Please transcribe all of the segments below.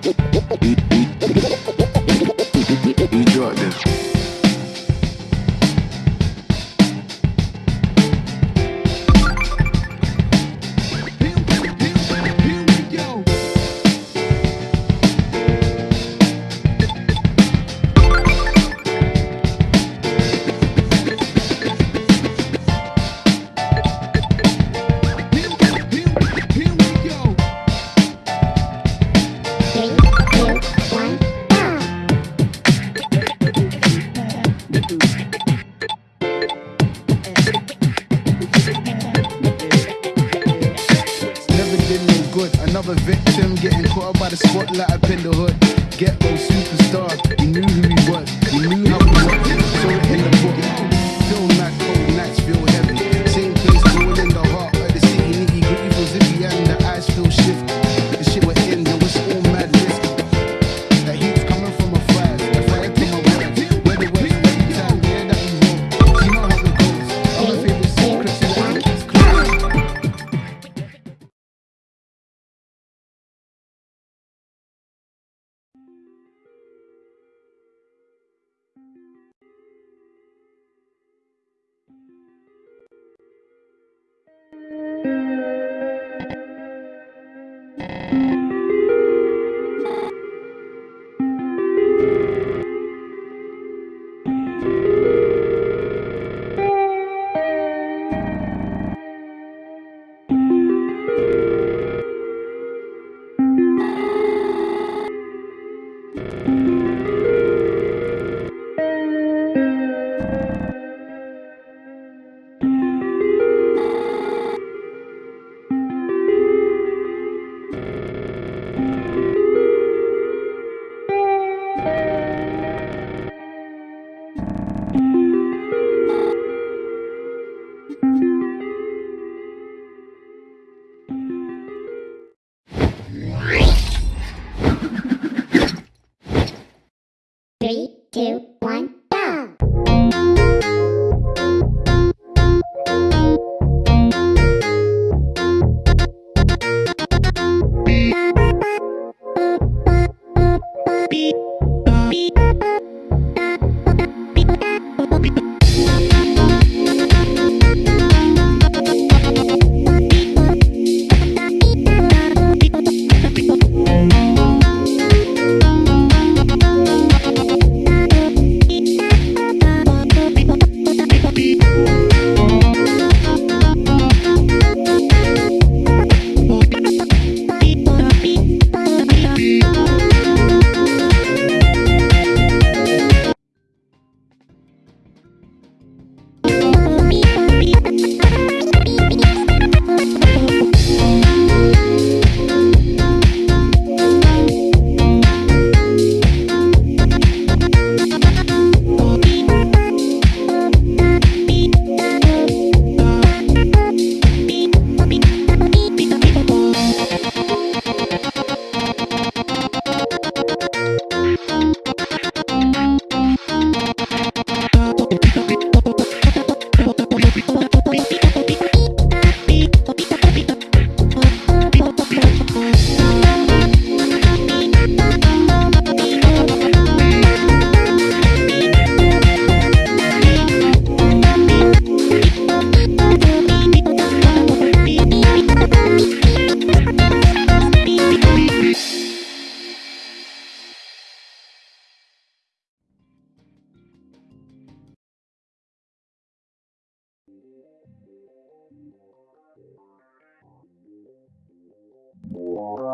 Beep, beep, beep, beep, beep.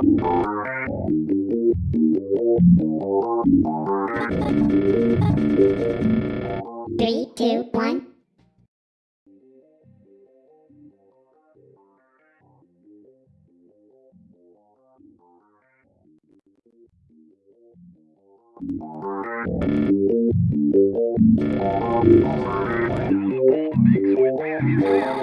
Three, two, one. Mix with.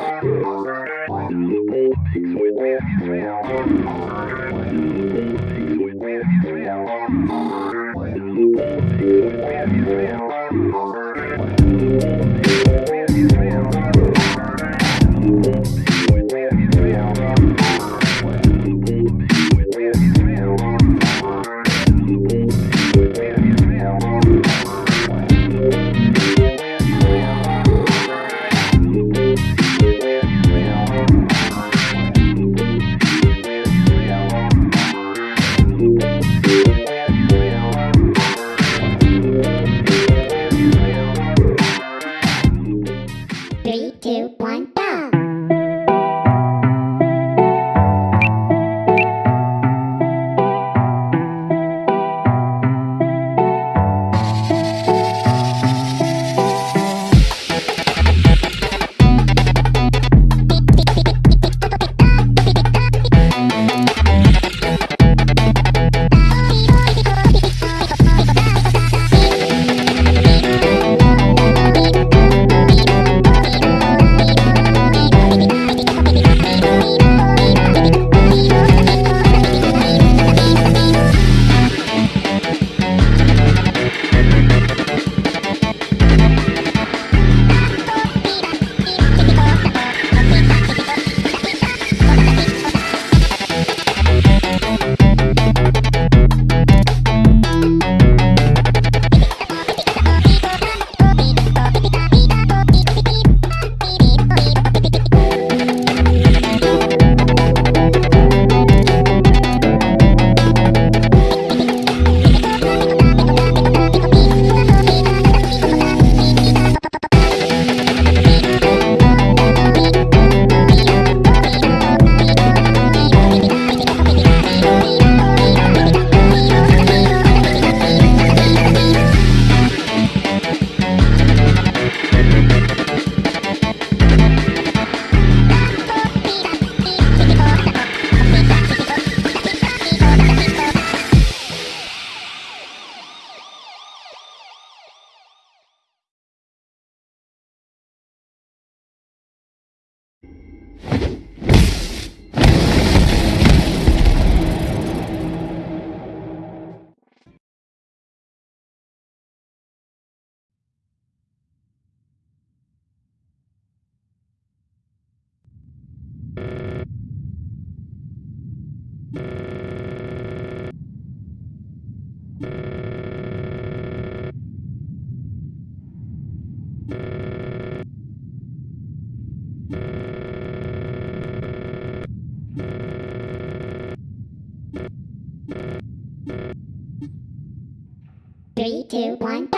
three, two, one.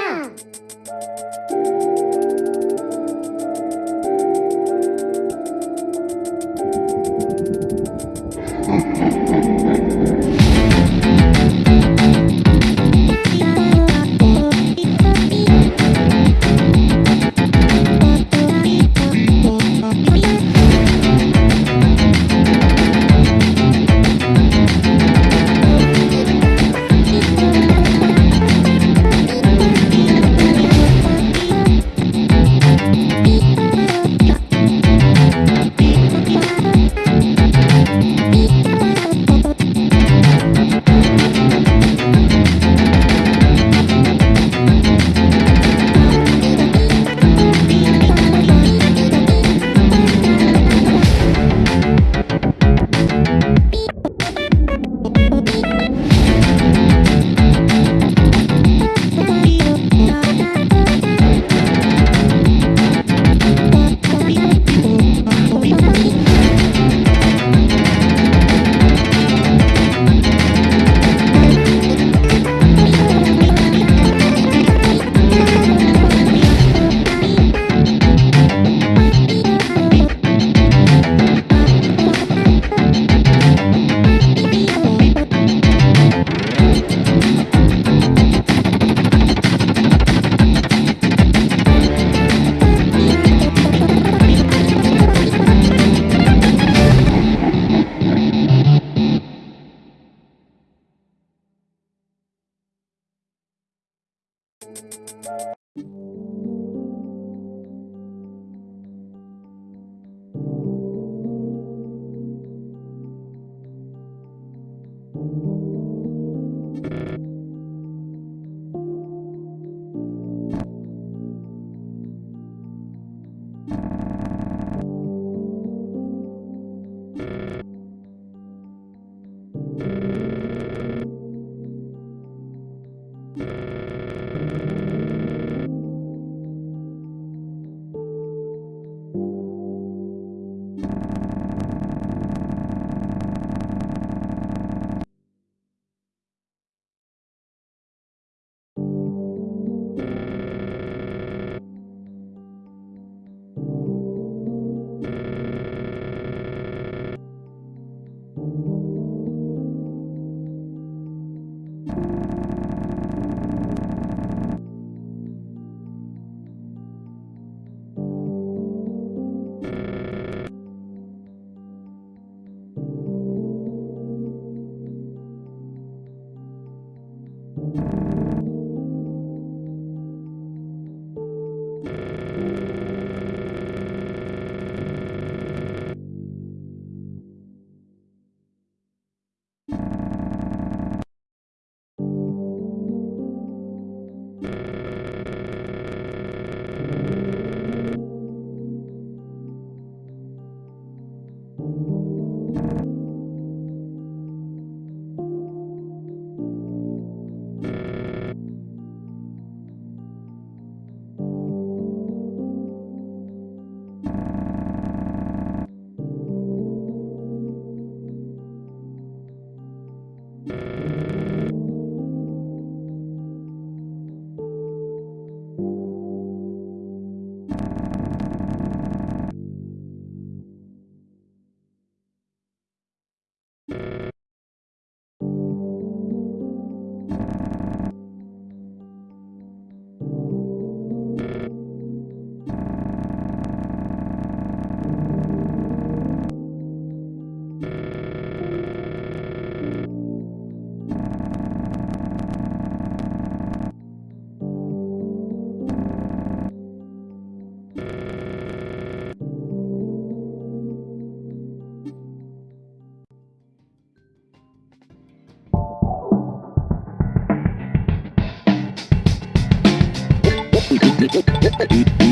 Música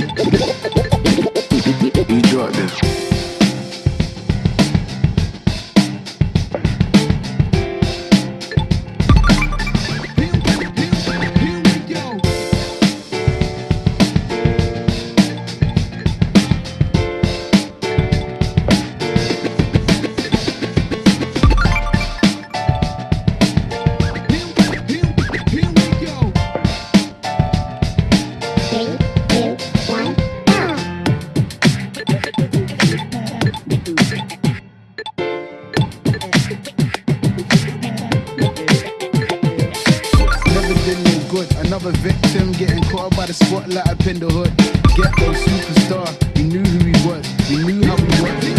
caught by the spotlight up in the hood. Get those superstar. We knew who he was. We knew how we worked.